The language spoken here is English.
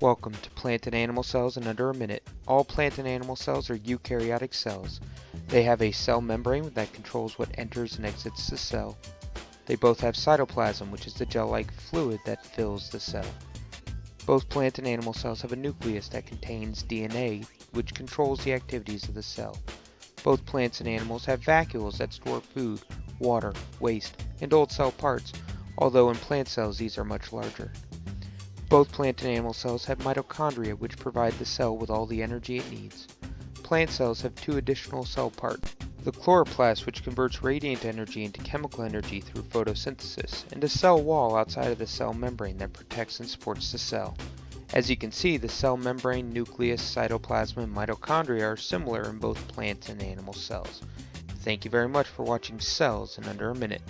Welcome to Plant and Animal Cells in Under a Minute. All plant and animal cells are eukaryotic cells. They have a cell membrane that controls what enters and exits the cell. They both have cytoplasm, which is the gel-like fluid that fills the cell. Both plant and animal cells have a nucleus that contains DNA, which controls the activities of the cell. Both plants and animals have vacuoles that store food, water, waste, and old cell parts, although in plant cells these are much larger. Both plant and animal cells have mitochondria which provide the cell with all the energy it needs. Plant cells have two additional cell parts. The chloroplast which converts radiant energy into chemical energy through photosynthesis, and a cell wall outside of the cell membrane that protects and supports the cell. As you can see, the cell membrane, nucleus, cytoplasm, and mitochondria are similar in both plant and animal cells. Thank you very much for watching Cells in Under a Minute.